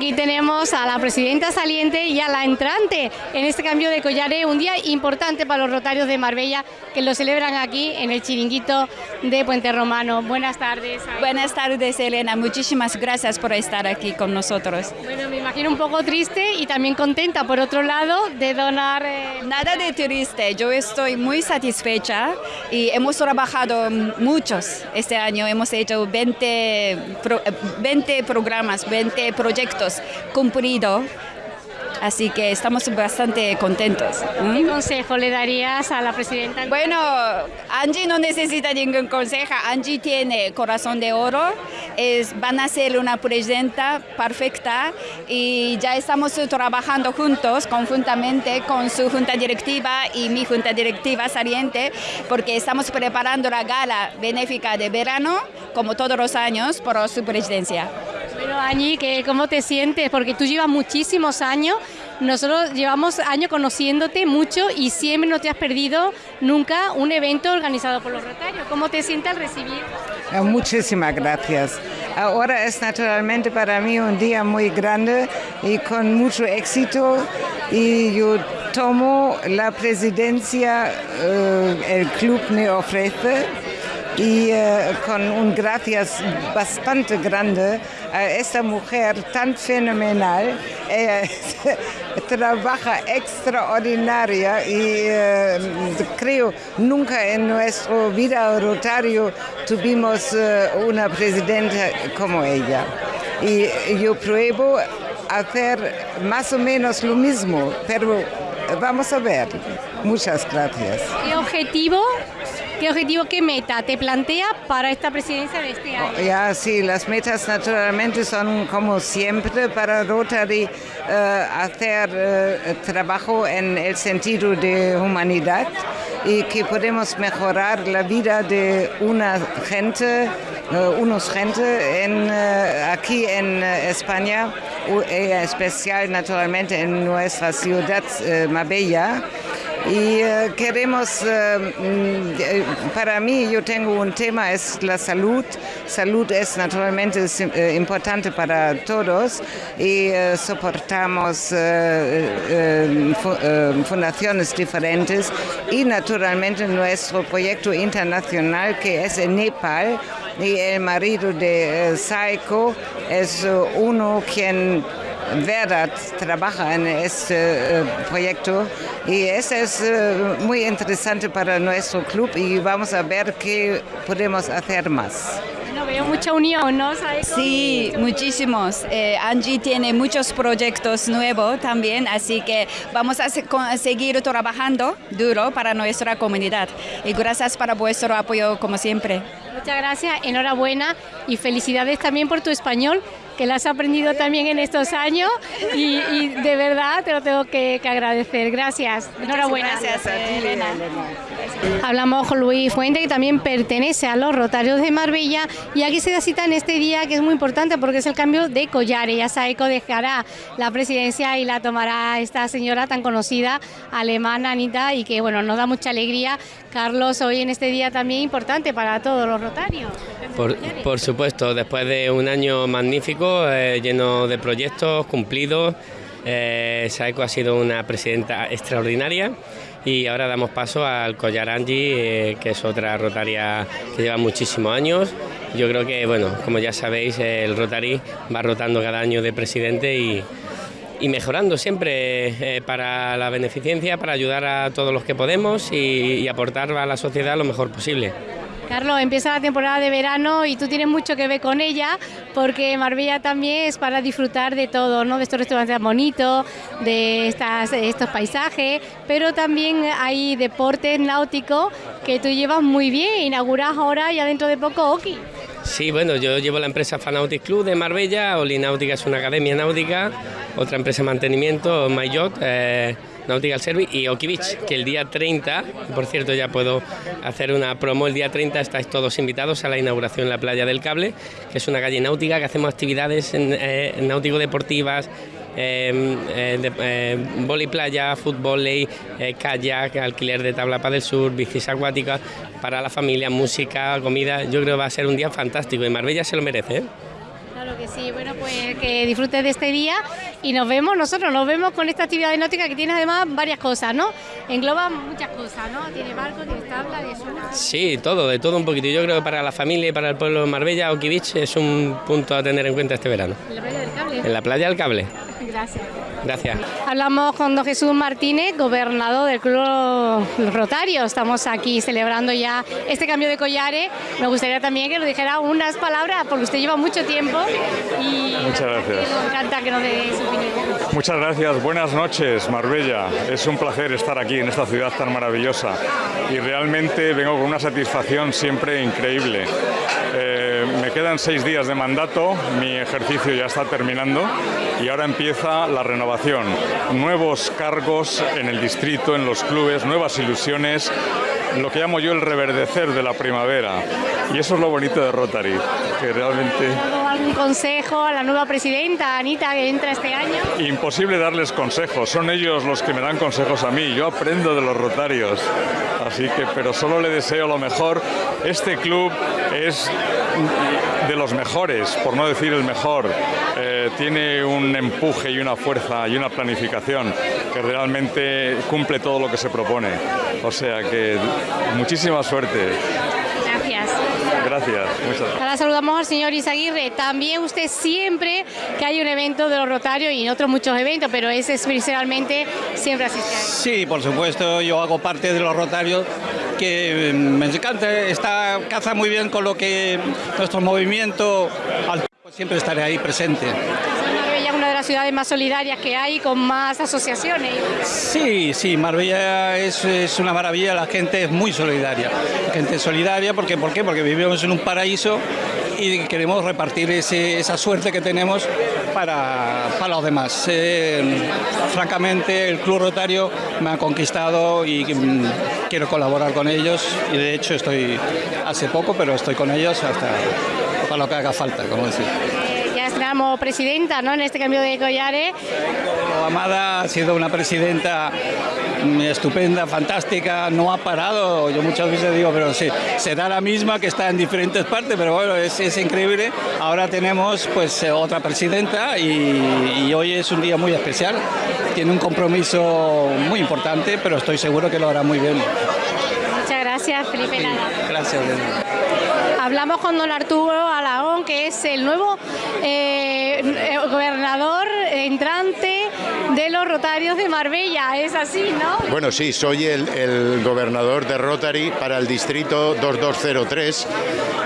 Aquí tenemos a la presidenta saliente y a la entrante en este cambio de collares, un día importante para los rotarios de Marbella que lo celebran aquí en el chiringuito de Puente Romano. Buenas tardes. Buenas tardes, Elena. Muchísimas gracias por estar aquí con nosotros. Bueno, me imagino un poco triste y también contenta, por otro lado, de donar... Eh, Nada de triste, yo estoy muy satisfecha y hemos trabajado muchos este año. Hemos hecho 20, 20 programas, 20 proyectos proyectos cumplidos. Así que estamos bastante contentos. ¿Qué consejo le darías a la presidenta? Bueno, Angie no necesita ningún consejo. Angie tiene corazón de oro. Es, van a ser una presidenta perfecta y ya estamos trabajando juntos, conjuntamente con su junta directiva y mi junta directiva saliente, porque estamos preparando la gala benéfica de verano, como todos los años, por su presidencia. Bueno, Añi, ¿cómo te sientes? Porque tú llevas muchísimos años, nosotros llevamos años conociéndote mucho y siempre no te has perdido nunca un evento organizado por los Rotarios. ¿Cómo te sientes al recibir? Ah, muchísimas gracias. Ahora es naturalmente para mí un día muy grande y con mucho éxito y yo tomo la presidencia, eh, el club me ofrece y eh, con un gracias bastante grande a esta mujer tan fenomenal. Ella trabaja extraordinaria y eh, creo nunca en nuestra vida rotario tuvimos eh, una presidenta como ella. Y yo pruebo hacer más o menos lo mismo, pero vamos a ver. Muchas gracias. ¿Qué objetivo ¿Qué objetivo, qué meta te plantea para esta presidencia de este año? Ya, sí, las metas naturalmente son como siempre para Rotary eh, hacer eh, trabajo en el sentido de humanidad y que podemos mejorar la vida de una gente, uh, unos gente en, aquí en España, en especial naturalmente en nuestra ciudad Marbella y eh, queremos, eh, mm, eh, para mí yo tengo un tema, es la salud. Salud es naturalmente importante para todos y soportamos fundaciones diferentes y naturalmente nuestro proyecto internacional que es en Nepal y el marido de Saiko es uno quien verdad trabaja en este proyecto y eso es eh, muy interesante para nuestro club y vamos a ver qué podemos hacer más. No veo mucha unión, ¿no? Sí, muchísimos. Eh, Angie tiene muchos proyectos nuevos también, así que vamos a seguir trabajando duro para nuestra comunidad. Y gracias para vuestro apoyo como siempre. Muchas gracias, enhorabuena y felicidades también por tu español que la has aprendido también en estos años y, de verdad te lo tengo que, agradecer. Gracias. Enhorabuena. Gracias a ti, Elena. Hablamos con Luis Fuente, que también pertenece a los Rotarios de Marbella, y aquí se da cita en este día que es muy importante porque es el cambio de collares. Ya Saeco dejará la presidencia y la tomará esta señora tan conocida, alemana, Anita, y que bueno, nos da mucha alegría. Carlos, hoy en este día también importante para todos los Rotarios. por supuesto, después de un año magnífico eh, lleno de proyectos cumplidos. Eh, Saeco ha sido una presidenta extraordinaria y ahora damos paso al Collar Angie, eh, que es otra rotaria que lleva muchísimos años. Yo creo que, bueno, como ya sabéis, el Rotary va rotando cada año de presidente y, mejorando siempre para la beneficencia, para ayudar a todos los que podemos y aportar a la sociedad lo mejor posible. Carlos, empieza la temporada de verano y tú tienes mucho que ver con ella porque Marbella también es para disfrutar de todo, ¿no? de estos restaurantes bonitos, de estas, estos paisajes, pero también hay deportes náuticos que tú llevas muy bien, inauguras ahora ya dentro de poco Oki. Sí, bueno, yo llevo la empresa Fanautic Club de Marbella, Oli Náutica es una academia náutica, otra empresa de mantenimiento, MyYacht, eh, Nautical Service y Okibich, que el día 30, por cierto ya puedo hacer una promo, el día 30 estáis todos invitados a la inauguración en la playa del Cable, que es una calle náutica que hacemos actividades eh, náutico-deportivas, eh, eh, eh playa, fútbol, eh, kayak, alquiler de tabla para del sur, bicis acuáticas para la familia, música, comida. Yo creo que va a ser un día fantástico y Marbella se lo merece. Claro que sí, bueno, pues que disfrutes de este día y nos vemos, nosotros nos vemos con esta actividad náutica que tiene además varias cosas, ¿no? Engloba muchas cosas, ¿no? Tiene barco, tiene tabla, de Sí, todo, de todo un poquito. Yo creo que para la familia y para el pueblo de Marbella, Okibich es un punto a tener en cuenta este verano. ¿En la playa del cable. Gracias. Gracias. Hablamos con don Jesús Martínez, gobernador del Club Rotario. Estamos aquí celebrando ya este cambio de collares. Me gustaría también que nos dijera unas palabras, porque usted lleva mucho tiempo y Muchas gracias. nos encanta que nos dé su opinión. Muchas gracias, buenas noches Marbella. Es un placer estar aquí en esta ciudad tan maravillosa y realmente vengo con una satisfacción siempre increíble. Eh, me quedan seis días de mandato, mi ejercicio ya está terminando y ahora empieza la renovación. Nuevos cargos en el distrito, en los clubes, nuevas ilusiones, lo que llamo yo el reverdecer de la primavera. Y eso es lo bonito de Rotary, que realmente... ¿Dado algún consejo a la nueva presidenta, Anita, que entra este año? Imposible darles consejos, son ellos los que me dan consejos a mí, yo aprendo de los rotarios, así que, pero solo le deseo lo mejor. Este club es de los mejores, por no decir el mejor, Eh, tiene un empuje y una fuerza y una planificación que realmente cumple todo lo que se propone, o sea que muchísima suerte, Gracias. gracias, muchas gracias. Ahora saludamos al señor Isaguirre. También usted siempre que hay un evento de los Rotarios y en otros muchos eventos, pero ese especialmente siempre asiste. Sí, por supuesto, yo hago parte de los Rotarios que mm, me encanta, está, caza muy bien con lo que nuestro movimiento, al siempre estaré ahí presente. Marbella es una de las ciudades más solidarias que hay, con más asociaciones. Sí, sí, Marbella es, es una maravilla, la gente es muy solidaria. La gente es solidaria, porque, ¿por qué? Porque vivimos en un paraíso y queremos repartir ese- esa suerte que tenemos para, para los demás. Eh, francamente, el Club Rotario me ha conquistado y mm, quiero colaborar con ellos y de hecho estoy hace poco, pero estoy con ellos hasta para lo que haga falta, como decir. Eh, ya estrenamos presidenta ¿no? en este cambio de collares. Amada ha sido una presidenta mm, estupenda, fantástica, no ha parado. Yo muchas veces digo, pero sí, será la misma que está en diferentes partes, pero bueno, es, es increíble. Ahora tenemos pues eh, otra presidenta y, y hoy es un día muy especial. Tiene un compromiso muy importante, pero estoy seguro que lo hará muy bien. Muchas gracias, Felipe Lara. Gracias. Elena. Hablamos con don Arturo Alagón, que es el nuevo eh, eh, gobernador entrante de los Rotarios de Marbella. Es así, ¿no? Bueno, sí, soy el, el gobernador de Rotary para el distrito 2203,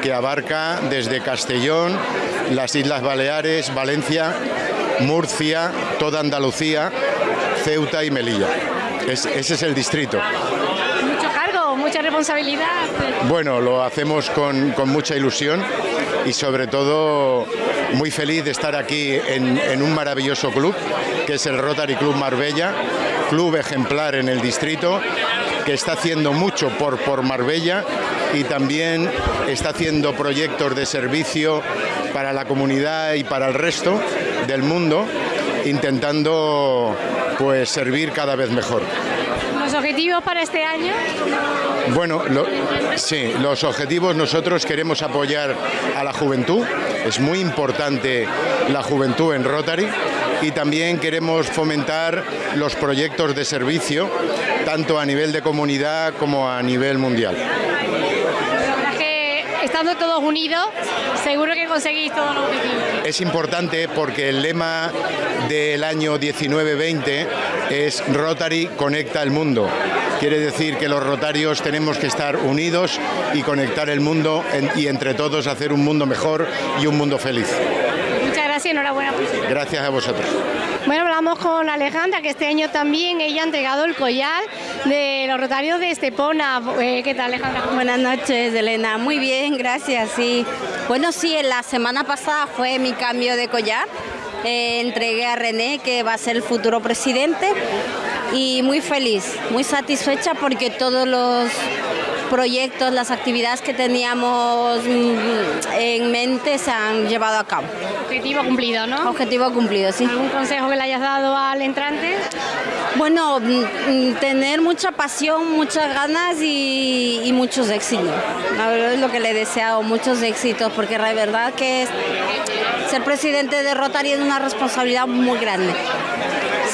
que abarca desde Castellón, las Islas Baleares, Valencia, Murcia, toda Andalucía, Ceuta y Melilla. Es- ese es el distrito. Responsabilidad. Bueno, lo hacemos con, mucha ilusión y sobre todo muy feliz de estar aquí en, un maravilloso club, que es el Rotary Club Marbella, club ejemplar en el distrito, que está haciendo mucho por Marbella y también está haciendo proyectos de servicio para la comunidad y para el resto del mundo, intentando pues servir cada vez mejor. Los objetivos para este año. Bueno, lo- sí, los objetivos nosotros queremos apoyar a la juventud, es muy importante la juventud en Rotary y también queremos fomentar los proyectos de servicio, tanto a nivel de comunidad como a nivel mundial. Todos unidos, seguro que conseguís todos los objetivos. Es importante porque el lema del año 19-20 es Rotary conecta el mundo. Quiere decir que los rotarios tenemos que estar unidos y conectar el mundo y entre todos hacer un mundo mejor y un mundo feliz. Muchas gracias y enhorabuena. Gracias a vosotros. Bueno, hablamos con Alejandra, que este año también ella ha entregado el collar de los Rotarios de Estepona. Eh, ¿Qué tal, Alejandra? Buenas noches, Elena. Muy bien, gracias. Sí. Bueno, sí, la semana pasada fue mi cambio de collar. Eh, entregué a René, que va a ser el futuro presidente, y muy feliz, muy satisfecha porque todos los proyectos, las actividades que teníamos mm, en mente se han llevado a cabo. Objetivo cumplido, ¿no? Objetivo cumplido, sí. ¿Algún consejo que le hayas dado al entrante? Bueno, mm, mm, tener mucha pasión, muchas ganas y, y muchos éxitos. La verdad es lo que le he deseado, muchos éxitos, porque la verdad que ser presidente de Rotary es una responsabilidad muy grande.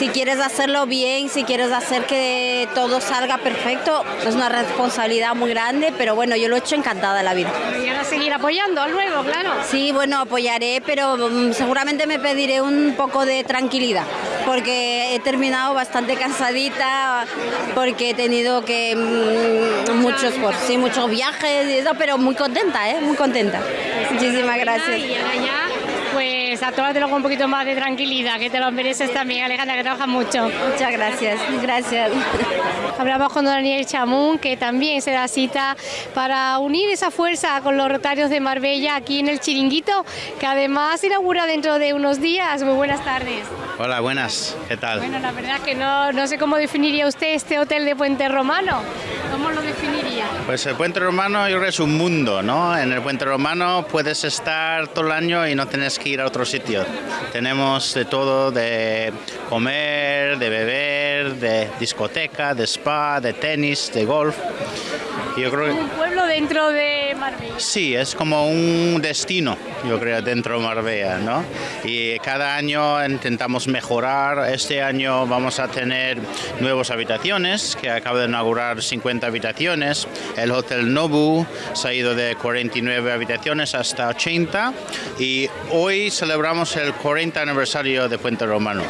Si quieres hacerlo bien, si quieres hacer que todo salga perfecto, es una responsabilidad muy grande, pero bueno, yo lo he hecho encantada la vida. Y ahora seguir apoyando al nuevo, claro. Sí, bueno, apoyaré, pero mm, seguramente me pediré un poco de tranquilidad, porque he terminado bastante cansadita, porque he tenido que mm, muchos, pues, sí, muchos viajes y eso, pero muy contenta, ¿eh? Muy contenta. Muchísimas gracias. Ya, pues atómatelo con un poquito más de tranquilidad, que te lo mereces también, Alejandra, que trabajas mucho. Muchas gracias, gracias. Hablamos con Daniel Chamún, que también se da cita para unir esa fuerza con los rotarios de Marbella aquí en el Chiringuito, que además inaugura dentro de unos días. Muy buenas tardes. Hola, buenas, ¿qué tal? Bueno, la verdad es que no, no sé cómo definiría usted este hotel de Puente Romano. ¿Cómo lo Pues el Puente Romano yo creo que es un mundo, ¿no? En el Puente Romano puedes estar todo el año y no tienes que ir a otro sitio. Tenemos de todo, de comer, de beber, de discoteca, de spa, de tenis, de golf. Yo creo que Un pueblo dentro de Marbella. Sí, es como un destino, yo creo, dentro de Marbella, ¿no? Y cada año intentamos mejorar. Este año vamos a tener nuevas habitaciones, que acaba de inaugurar 50 habitaciones. El Hotel Nobu se ha ido de 49 habitaciones hasta 80 y hoy celebramos el 40 aniversario de Puente Romano.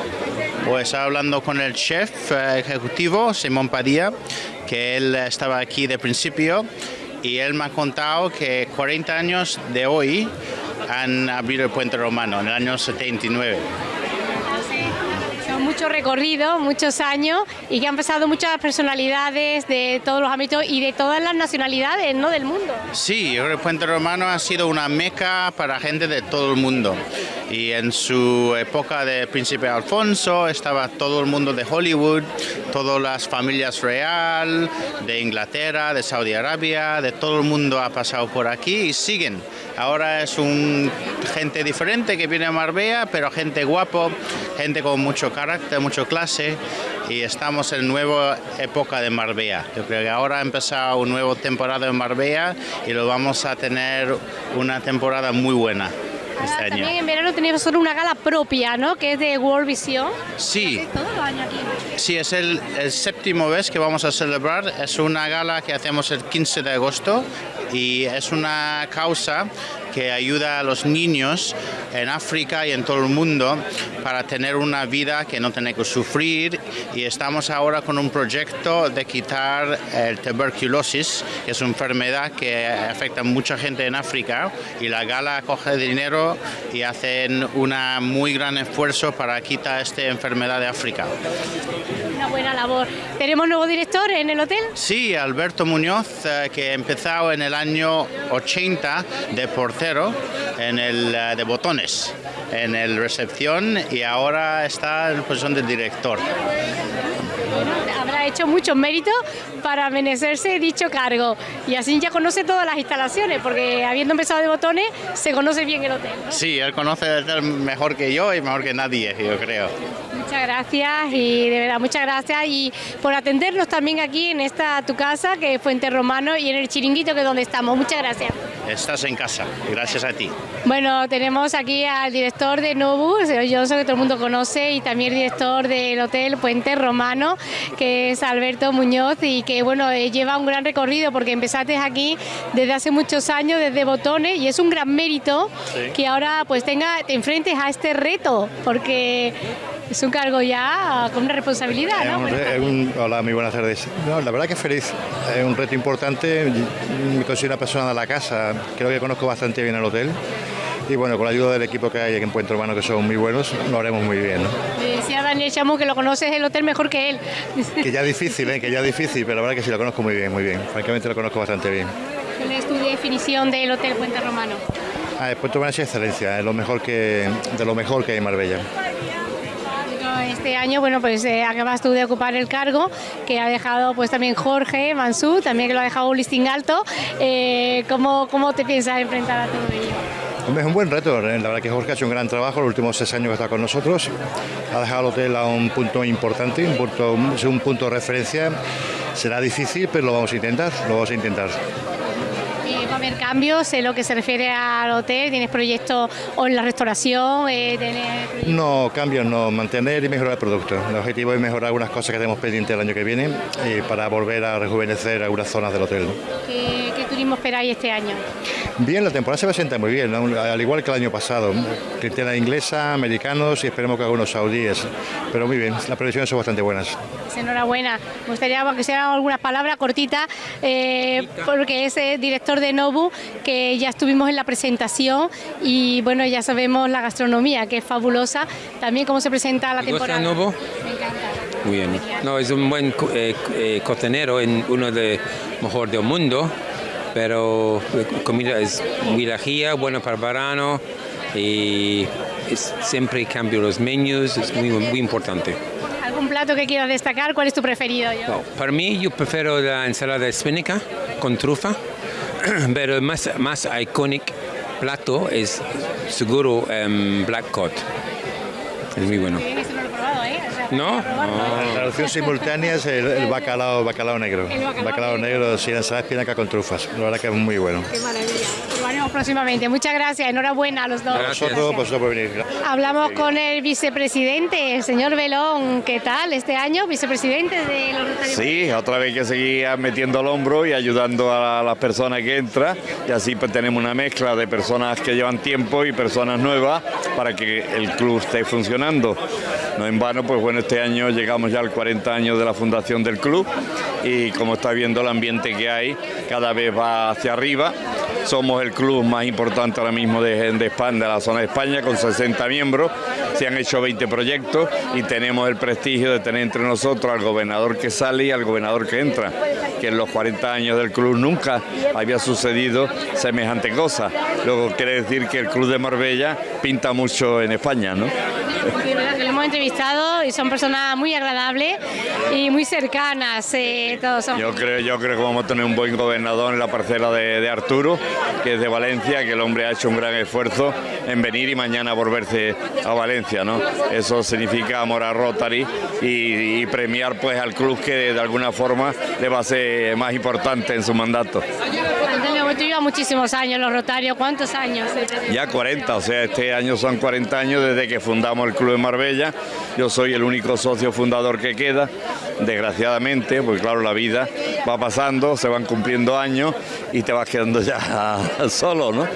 Pues hablando con el chef eh, ejecutivo, Simón Padilla, que él estaba aquí de principio y él me ha contado que 40 años de hoy han abierto el puente romano, en el año 79. Son muchos recorridos, muchos años y que han pasado muchas personalidades de todos los ámbitos y de todas las nacionalidades ¿no? del mundo. Sí, el puente romano ha sido una meca para gente de todo el mundo. Y en su época de príncipe Alfonso estaba todo el mundo de Hollywood, todas las familias real, de Inglaterra, de Saudi Arabia, de todo el mundo ha pasado por aquí y siguen. Ahora es un gente diferente que viene a Marbella, pero gente guapo, gente con mucho carácter, mucho clase y estamos en nueva época de Marbella. Yo creo que ahora ha empezado una nueva temporada en Marbella y lo vamos a tener una temporada muy buena este año. También en verano tenemos solo una gala propia, ¿no? Que es de World Vision. Sí, Todos los años aquí. sí, es el, el séptimo vez que vamos a celebrar. Es una gala que hacemos el 15 de agosto y es una causa que ayuda a los niños en África y en todo el mundo para tener una vida que no tiene que sufrir y estamos ahora con un proyecto de quitar el tuberculosis, que es una enfermedad que afecta a mucha gente en África y la gala coge dinero y hacen un muy gran esfuerzo para quitar esta enfermedad de África. Una buena labor. ¿Tenemos nuevo director en el hotel? Sí, Alberto Muñoz, eh, que empezó en el año 80 de portero en el eh, de botones, en el recepción y ahora está en posición de director. Habrá hecho muchos méritos para merecerse dicho cargo y así ya conoce todas las instalaciones porque habiendo empezado de botones se conoce bien el hotel. ¿no? Sí, él conoce el hotel mejor que yo y mejor que nadie, yo creo. Muchas gracias y de verdad muchas gracias y por atendernos también aquí en esta tu casa que es Fuente Romano y en el chiringuito que es donde estamos. Muchas gracias. Estás en casa, gracias a ti. Bueno, tenemos aquí al director de Novus, señor Johnson, que todo el mundo conoce, y también el director del Hotel Puente Romano, que es Alberto Muñoz, y que bueno, eh, lleva un gran recorrido porque empezaste aquí desde hace muchos años, desde Botones, y es un gran mérito que ahora pues tenga, te enfrentes a este reto, porque es un cargo ya con una responsabilidad, Es ¿no? un Bueno, re- es un- hola, muy buenas tardes. No, la verdad que feliz. Es un reto importante. Me considero una persona de la casa. Creo que conozco bastante bien el hotel. Y bueno, con la ayuda del equipo que hay aquí en Puente Romano, que son muy buenos, lo haremos muy bien. ¿no? decía Daniel Chamo que lo conoces el hotel mejor que él. Que ya es difícil, ¿eh? que ya es difícil, pero la verdad que sí lo conozco muy bien, muy bien. Francamente lo conozco bastante bien. ¿Cuál es tu definición del Hotel Puente Romano? Ah, el Puente Romano es excelencia, es lo mejor que, de lo mejor que hay en Marbella. Este año, bueno, pues eh, acabas tú de ocupar el cargo que ha dejado pues también Jorge Mansú, también que lo ha dejado un listing alto. Eh, ¿cómo, ¿Cómo te piensas enfrentar a todo ello? Es un buen reto, ¿eh? la verdad que Jorge ha hecho un gran trabajo los últimos seis años que está con nosotros. Ha dejado el hotel a un punto importante, un punto, un punto de referencia. Será difícil, pero lo vamos a intentar, lo vamos a intentar. Eh, ¿Va a haber cambios en lo que se refiere al hotel? ¿Tienes proyectos o en la restauración? Eh, No, cambios no, mantener y mejorar el producto. El objetivo es mejorar algunas cosas que tenemos pendientes el año que viene y para volver a rejuvenecer algunas zonas del hotel. ¿Qué, qué turismo esperáis este año? Bien, la temporada se presenta muy bien, ¿no? al igual que el año pasado. Clientela inglesa, americanos y esperemos que algunos saudíes. Pero muy bien, las previsiones son bastante buenas. Pues enhorabuena. Me gustaría que sean algunas palabras cortitas, eh, porque es eh, director de Nobu, que ya estuvimos en la presentación y bueno, ya sabemos la gastronomía, que es fabulosa. También cómo se presenta la ¿Te gusta temporada. Nobu? Muy bien. No, es un buen eh, eh, cocinero, en uno de mejor del mundo, pero comida es muy lajía, buena para verano y es- siempre cambio los menús, es muy, muy importante. ¿Algún plato que quieras destacar? ¿Cuál es tu preferido? Yo? No, para mí yo prefiero la ensalada espínica con trufa, pero el más, más icónico plato es seguro em, black cod. Es muy bueno. No. La traducción simultánea es el, el bacalao, bacalao negro. El bacalao negro, sí, la ensalada espinaca con trufas. La verdad que es muy bueno. Qué maravilla. Próximamente. Muchas gracias. Enhorabuena a los dos. A vosotros, vosotros por venir. Hablamos con el vicepresidente, el señor Belón. ¿Qué tal este año, vicepresidente de los Rotarios? Sí, otra vez que seguir metiendo el hombro y ayudando a las personas que entran y así pues tenemos una mezcla de personas que llevan tiempo y personas nuevas para que el club esté funcionando. No en vano, pues bueno, este año llegamos ya al 40 años de la fundación del club y como está viendo el ambiente que hay, cada vez va hacia arriba. Somos el club más importante ahora mismo de, España, de la zona de España, con 60 miembros. Se han hecho 20 proyectos y tenemos el prestigio de tener entre nosotros al gobernador que sale y al gobernador que entra, que en los 40 años del club nunca había sucedido semejante cosa. Luego quiere decir que el club de Marbella pinta mucho en España, ¿no? Sí, verdad que lo hemos entrevistado y son personas muy agradables y muy cercanas. eh, todos son. Yo creo, yo creo que vamos a tener un buen gobernador en la parcela de, Arturo, que es de Valencia, que el hombre ha hecho un gran esfuerzo en venir y mañana volverse a Valencia, ¿no? Eso significa amor a Rotary y, y premiar pues al club que de alguna forma le va a ser más importante en su mandato. Llevas muchísimos años los Rotarios. ¿Cuántos años? Ya 40, o sea, este año son 40 años desde que fundamos el Club de Marbella. Yo soy el único socio fundador que queda, desgraciadamente, porque claro, la vida va pasando, se van cumpliendo años y te vas quedando ya solo, ¿no?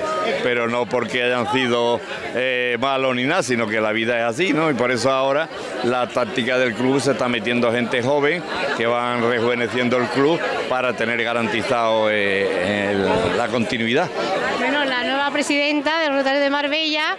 Pero no porque hayan sido eh, malos ni nada, sino que la vida es así, ¿no? Y por eso ahora la táctica del club se está metiendo gente joven que van rejuveneciendo el club para tener garantizado eh, la continuidad. Presidenta del Rotario de Marbella,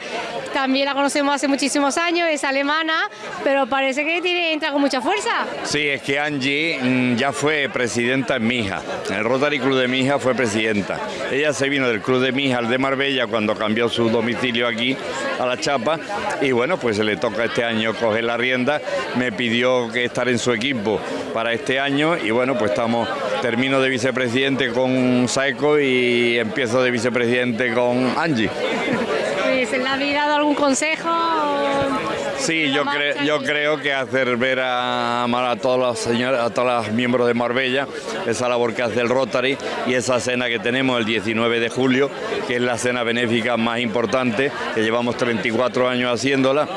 también la conocemos hace muchísimos años, es alemana, pero parece que tiene, entra con mucha fuerza. Sí, es que Angie mm, ya fue presidenta en Mija. En el Rotary Club de Mija fue presidenta. Ella se vino del Club de Mija al de Marbella cuando cambió su domicilio aquí a La Chapa y bueno, pues se le toca este año coger la rienda. Me pidió que estar en su equipo para este año y bueno, pues estamos, termino de vicepresidente con Saeco y empiezo de vicepresidente con Angie. Pues, ¿Le habéis dado algún consejo? Sí, yo, creo, yo creo que hacer ver a, a todos los señores, a todos los miembros de Marbella esa labor que hace el Rotary y esa cena que tenemos el 19 de julio, que es la cena benéfica más importante, que llevamos 34 años haciéndola.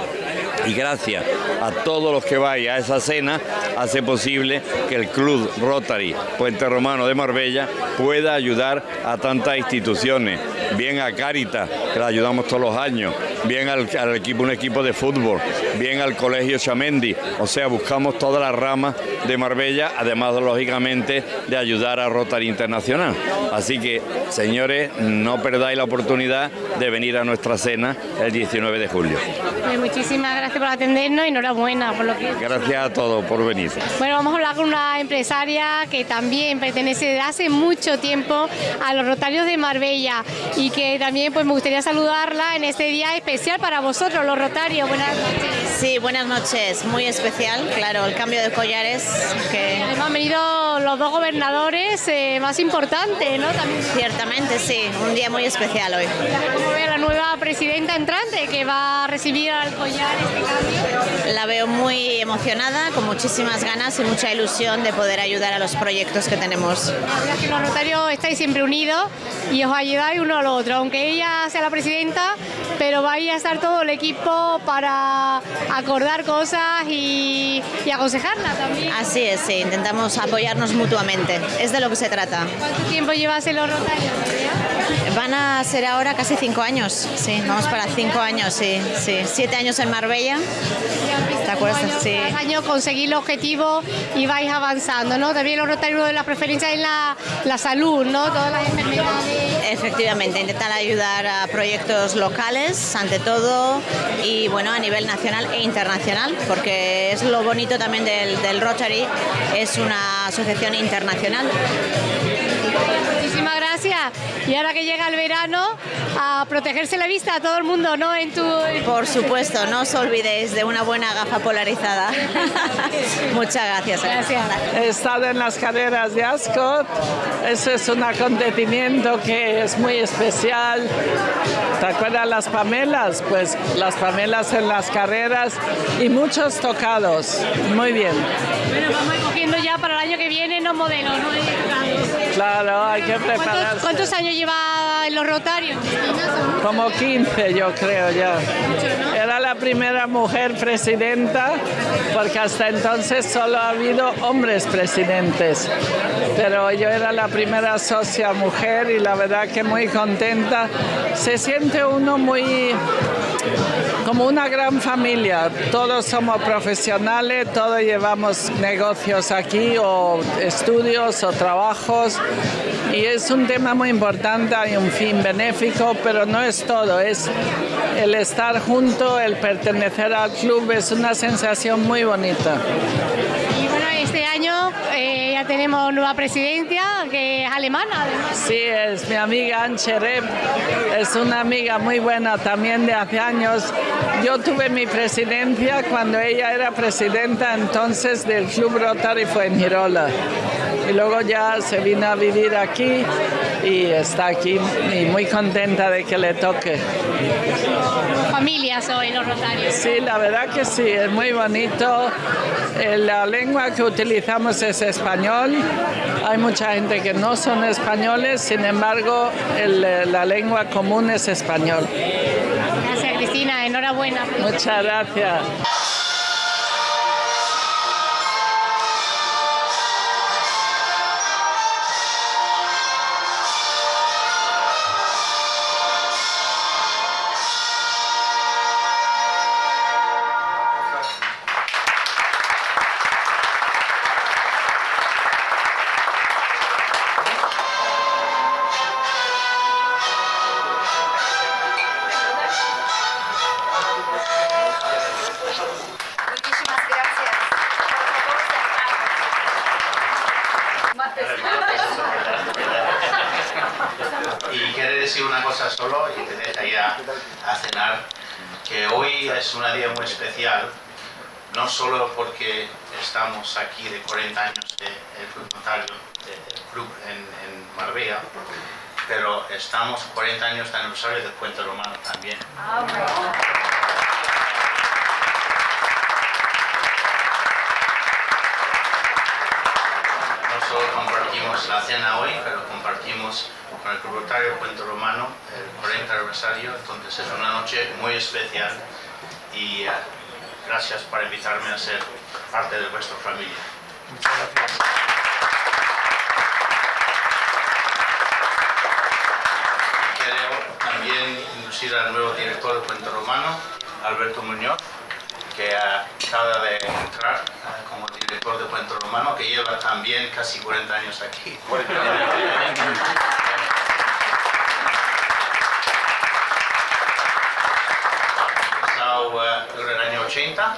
Y gracias a todos los que vayan a esa cena, hace posible que el Club Rotary Puente Romano de Marbella pueda ayudar a tantas instituciones, bien a Caritas, que la ayudamos todos los años, bien al, al equipo, un equipo de fútbol, bien al Colegio Chamendi, o sea, buscamos todas las ramas de Marbella, además lógicamente de ayudar a Rotary Internacional. Así que, señores, no perdáis la oportunidad de venir a nuestra cena el 19 de julio. Pues muchísimas gracias por atendernos y enhorabuena por lo que... Gracias a todos por venir. Bueno, vamos a hablar con una empresaria que también pertenece desde hace mucho tiempo a los Rotarios de Marbella y que también pues me gustaría saludarla en este día especial para vosotros, los Rotarios. Buenas noches. Sí, buenas noches. Muy especial, claro, el cambio de collares que... Además han venido los dos gobernadores eh, más importantes, ¿no? También. Ciertamente, sí, un día muy especial hoy. ¿Cómo ve la nueva presidenta entrante que va a recibir al collar este cambio? La veo muy emocionada, con muchísimas ganas y mucha ilusión de poder ayudar a los proyectos que tenemos. Que los Rotarios estáis siempre unidos y os ayudáis uno al otro, aunque ella sea la presidenta, pero vais a estar todo el equipo para acordar cosas y, y aconsejarla también. Así es, sí, intentamos apoyarnos mutuamente, es de lo que se trata. ¿Cuánto tiempo llevas en los Rotarios? Van a ser ahora casi cinco años, sí, vamos para cinco años, sí, sí. Siete años en Marbella. ¿Te acuerdas? Sí. Cada año conseguir el objetivo y vais avanzando, ¿no? También los Rotarios de la preferencia en la, la salud, ¿no? Todas las enfermedades. Efectivamente, intentar ayudar a proyectos locales, ante todo, y bueno, a nivel nacional e internacional, porque es lo bonito también del, del Rotary, es una asociación internacional. Muchísimas gracias. Y ahora que llega el verano, a protegerse la vista a todo el mundo, ¿no? En tu... Por supuesto, no os olvidéis de una buena gafa polarizada. Muchas gracias. Gracias. He estado en las carreras de Ascot. Eso es un acontecimiento que es muy especial. ¿Te acuerdas las Pamelas? Pues las Pamelas en las carreras y muchos tocados. Muy bien. Bueno, vamos cogiendo ya para el año que viene los modelos, ¿no? Claro, hay que ¿Cuántos, prepararse. cuántos años lleva en los Rotarios? Como 15 yo creo ya. Era la primera mujer presidenta porque hasta entonces solo ha habido hombres presidentes. Pero yo era la primera socia mujer y la verdad que muy contenta. Se siente uno muy como una gran familia. Todos somos profesionales, todos llevamos negocios aquí o estudios o trabajos y es un tema muy importante, hay un fin benéfico, pero no es todo, es el estar junto, el pertenecer al club, es una sensación muy bonita. Y bueno, este año eh, ya tenemos nueva presidencia, que es alemana, además. Sí, es mi amiga Anche Rep, es una amiga muy buena también de hace años. Yo tuve mi presidencia cuando ella era presidenta entonces del Club Rotary Fuengirola. Y luego ya se vino a vivir aquí y está aquí y muy contenta de que le toque. Familia soy los Rotarios. Sí, la verdad que sí, es muy bonito. Eh, La lengua que utilizamos es español. Hay mucha gente que no son españoles, sin embargo, el, eh, la lengua común es español. Gracias, Cristina. Enhorabuena. Muchas gracias. Pero estamos 40 años de aniversario del Puente Romano también. No solo compartimos la cena hoy, pero compartimos con el Club Puente Romano el 40 aniversario, entonces es una noche muy especial y eh, gracias por invitarme a ser parte de vuestra familia. Y Quiero también introducir al nuevo director del Puente Romano, Alberto Muñoz, que acaba de entrar eh, como director de Puente Romano, que lleva también casi 40 años aquí. Empezado eh, en el año 80.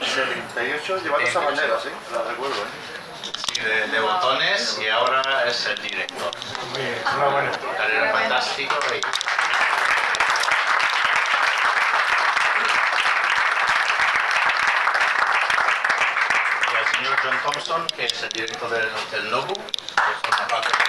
78 llevando esa bandera, sí, la recuerdo. ¿eh? Sí, de, de botones y ahora es el director. Carrera fantástica. y- y al señor John Thompson, que es el director del Hotel Nobu, que forma parte del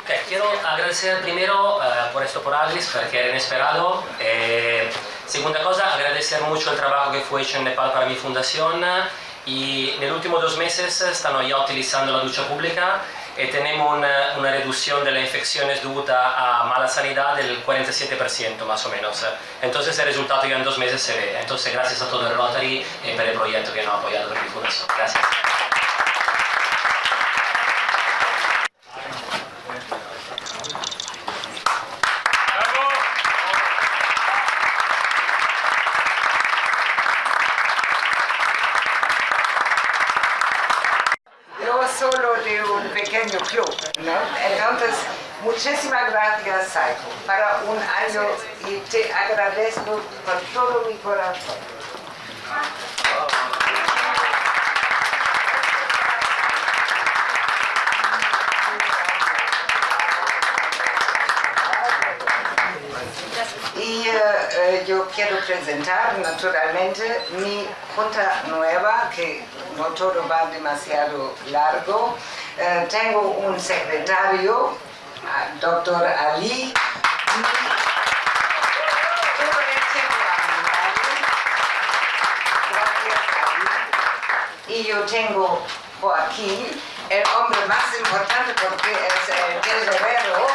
Ok, quiero agradecer primero eh, por esto por Alice, porque era inesperado. Eh, Segunda cosa, agradecer mucho el trabajo que fue hecho en Nepal para mi fundación y en los últimos dos meses están ya utilizando la ducha pública y tenemos una, una reducción de las infecciones dudas a mala sanidad del 47% más o menos. Entonces el resultado ya en dos meses se ve. Entonces gracias a todo el Rotary y por el proyecto que nos ha apoyado por mi fundación. Gracias. Yo solo de ¿no? Entonces, muchísimas gracias, Saiko, para un año y te agradezco con todo mi corazón. Y eh, eh, yo quiero presentar naturalmente mi junta nueva, que no todo va demasiado largo. Eh, tengo un secretario, doctor Ali. Y yo tengo Joaquín, el hombre más importante porque es el tesorero.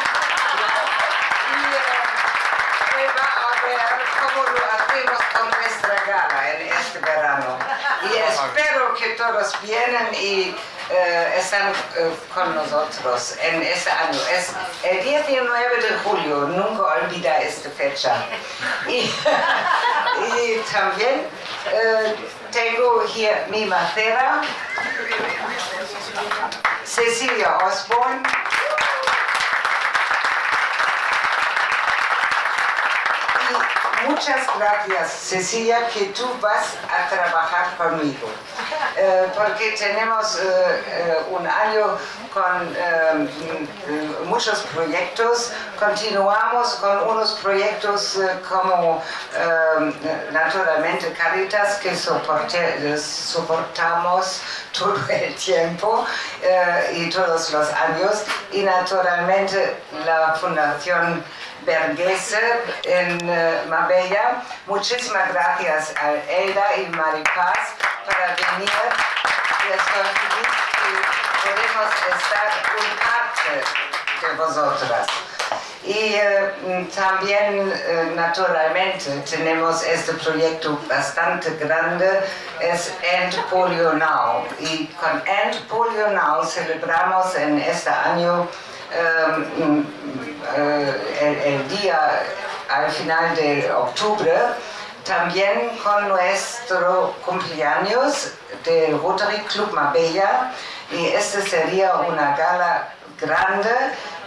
Y, eh, él va a ver cómo lo hacemos con nuestra gala en este verano. Y vienen y eh, están eh, con nosotros en este año. Es el 19 de julio, nunca olvida esta fecha. Y, también eh, tengo here mi macera, Cecilia Osborne. Y muchas gracias, Cecilia, que tú vas a trabajar conmigo. Eh, porque tenemos eh, eh, un año con muchos proyectos. Continuamos con unos proyectos como naturalmente Caritas que soportamos todo el tiempo y todos los años y naturalmente la Fundación Bergese en Marbella. Muchísimas gracias a Elda y Maripaz para venir. Y estoy feliz que podemos estar un parte de vosotras. Y eh, también, eh, naturalmente, tenemos este proyecto bastante grande, es End Polio Now. Y con End Polio Now celebramos en este año eh, mm, eh, el día al final de octubre, también con nuestro cumpleaños del Rotary Club Marbella y este sería una gala grande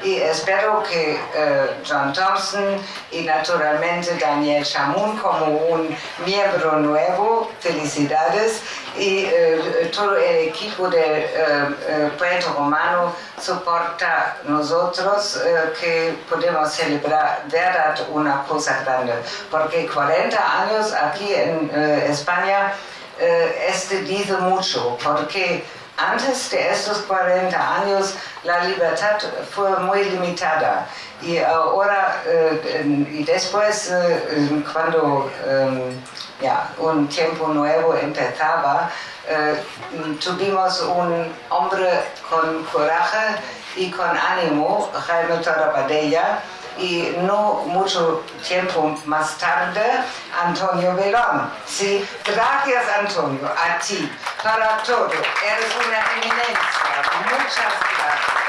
y espero que eh, John Thompson y naturalmente Daniel Chamoun como un miembro nuevo, felicidades y eh, todo el equipo de eh, eh, Puerto Romano soporta nosotros que podemos celebrar verdad una cosa grande. Porque 40 años aquí en España este dice mucho porque antes de estos 40 años la libertad fue muy limitada. Y ahora y después cuando eh, ya, un tiempo nuevo empezaba eh, tuvimos un hombre con coraje y con ánimo, Jaime Torabadella, y no mucho tiempo más tarde, Antonio Belón. Sí, gracias Antonio, a ti, para todo. Eres una eminencia. Muchas gracias.